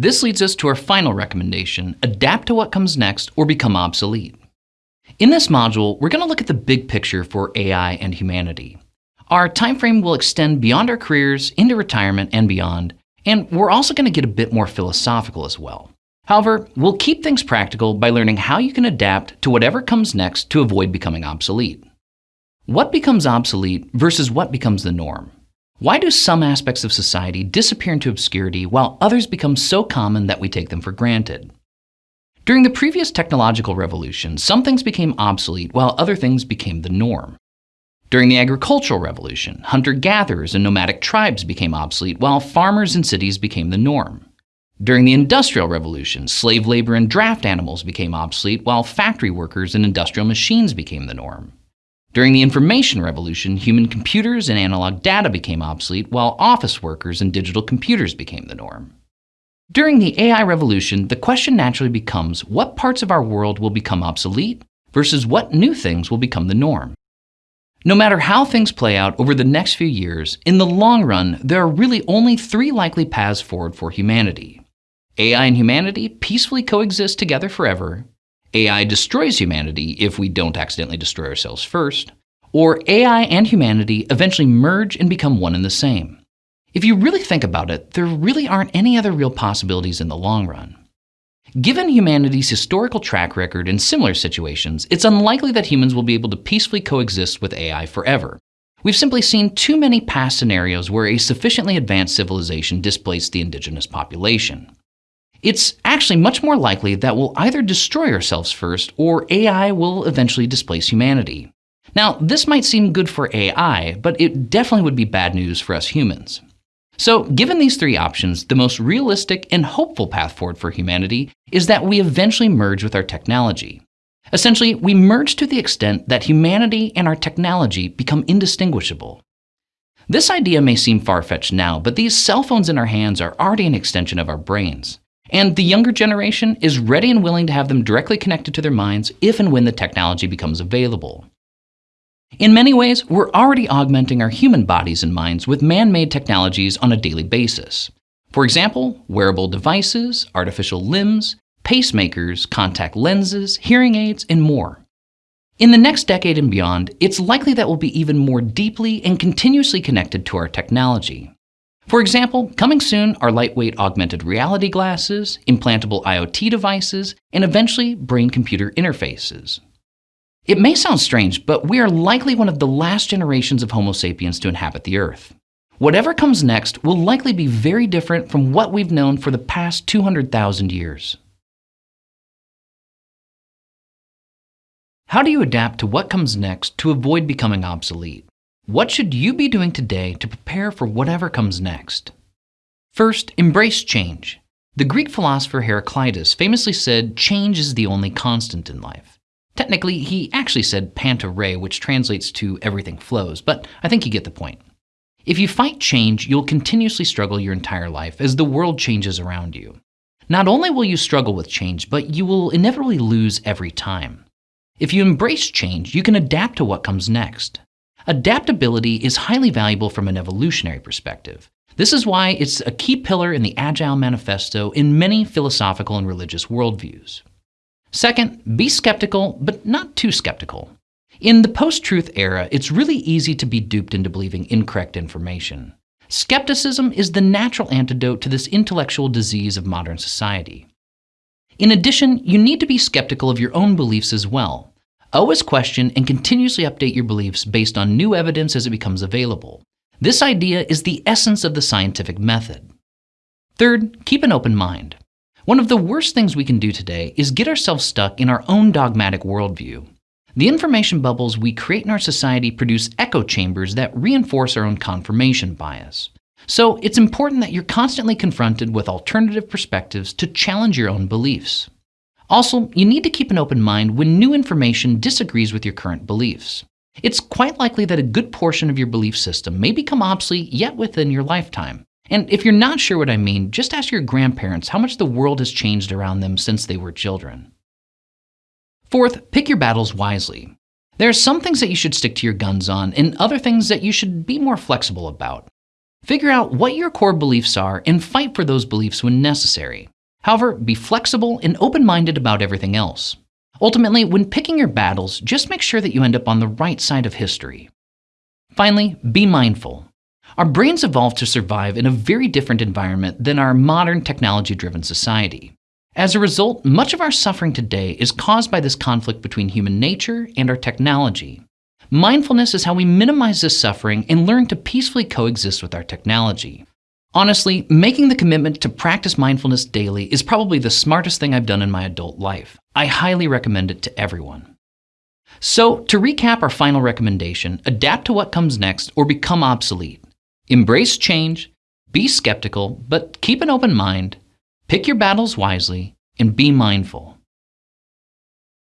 This leads us to our final recommendation, adapt to what comes next or become obsolete. In this module, we're going to look at the big picture for AI and humanity. Our time frame will extend beyond our careers, into retirement and beyond, and we're also going to get a bit more philosophical as well. However, we'll keep things practical by learning how you can adapt to whatever comes next to avoid becoming obsolete. What becomes obsolete versus what becomes the norm? Why do some aspects of society disappear into obscurity while others become so common that we take them for granted? During the previous technological revolution, some things became obsolete while other things became the norm. During the agricultural revolution, hunter-gatherers and nomadic tribes became obsolete while farmers and cities became the norm. During the Industrial Revolution, slave labor and draft animals became obsolete while factory workers and industrial machines became the norm. During the Information Revolution, human computers and analog data became obsolete, while office workers and digital computers became the norm. During the AI revolution, the question naturally becomes what parts of our world will become obsolete versus what new things will become the norm. No matter how things play out over the next few years, in the long run, there are really only three likely paths forward for humanity. AI and humanity peacefully coexist together forever, AI destroys humanity if we don't accidentally destroy ourselves first, or AI and humanity eventually merge and become one and the same. If you really think about it, there really aren't any other real possibilities in the long run. Given humanity's historical track record in similar situations, it's unlikely that humans will be able to peacefully coexist with AI forever. We've simply seen too many past scenarios where a sufficiently advanced civilization displaced the indigenous population. It's actually much more likely that we'll either destroy ourselves first or AI will eventually displace humanity. Now, this might seem good for AI, but it definitely would be bad news for us humans. So, given these three options, the most realistic and hopeful path forward for humanity is that we eventually merge with our technology. Essentially, we merge to the extent that humanity and our technology become indistinguishable. This idea may seem far-fetched now, but these cell phones in our hands are already an extension of our brains. And the younger generation is ready and willing to have them directly connected to their minds if and when the technology becomes available. In many ways, we're already augmenting our human bodies and minds with man-made technologies on a daily basis. For example, wearable devices, artificial limbs, pacemakers, contact lenses, hearing aids, and more. In the next decade and beyond, it's likely that we'll be even more deeply and continuously connected to our technology. For example, coming soon are lightweight augmented reality glasses, implantable IoT devices, and eventually brain-computer interfaces. It may sound strange, but we are likely one of the last generations of Homo sapiens to inhabit the Earth. Whatever comes next will likely be very different from what we've known for the past 200,000 years. How do you adapt to what comes next to avoid becoming obsolete? What should you be doing today to prepare for whatever comes next? First, embrace change. The Greek philosopher Heraclitus famously said, change is the only constant in life. Technically, he actually said panta which translates to everything flows, but I think you get the point. If you fight change, you'll continuously struggle your entire life as the world changes around you. Not only will you struggle with change, but you will inevitably lose every time. If you embrace change, you can adapt to what comes next. Adaptability is highly valuable from an evolutionary perspective. This is why it's a key pillar in the Agile Manifesto in many philosophical and religious worldviews. Second, be skeptical, but not too skeptical. In the post-truth era, it's really easy to be duped into believing incorrect information. Skepticism is the natural antidote to this intellectual disease of modern society. In addition, you need to be skeptical of your own beliefs as well. Always question and continuously update your beliefs based on new evidence as it becomes available. This idea is the essence of the scientific method. Third, keep an open mind. One of the worst things we can do today is get ourselves stuck in our own dogmatic worldview. The information bubbles we create in our society produce echo chambers that reinforce our own confirmation bias. So it's important that you're constantly confronted with alternative perspectives to challenge your own beliefs. Also, you need to keep an open mind when new information disagrees with your current beliefs. It's quite likely that a good portion of your belief system may become obsolete yet within your lifetime. And if you're not sure what I mean, just ask your grandparents how much the world has changed around them since they were children. Fourth, pick your battles wisely. There are some things that you should stick to your guns on and other things that you should be more flexible about. Figure out what your core beliefs are and fight for those beliefs when necessary. However, be flexible and open minded about everything else. Ultimately, when picking your battles, just make sure that you end up on the right side of history. Finally, be mindful. Our brains evolved to survive in a very different environment than our modern technology driven society. As a result, much of our suffering today is caused by this conflict between human nature and our technology. Mindfulness is how we minimize this suffering and learn to peacefully coexist with our technology. Honestly, making the commitment to practice mindfulness daily is probably the smartest thing I've done in my adult life. I highly recommend it to everyone. So, to recap our final recommendation, adapt to what comes next or become obsolete. Embrace change, be skeptical, but keep an open mind, pick your battles wisely, and be mindful.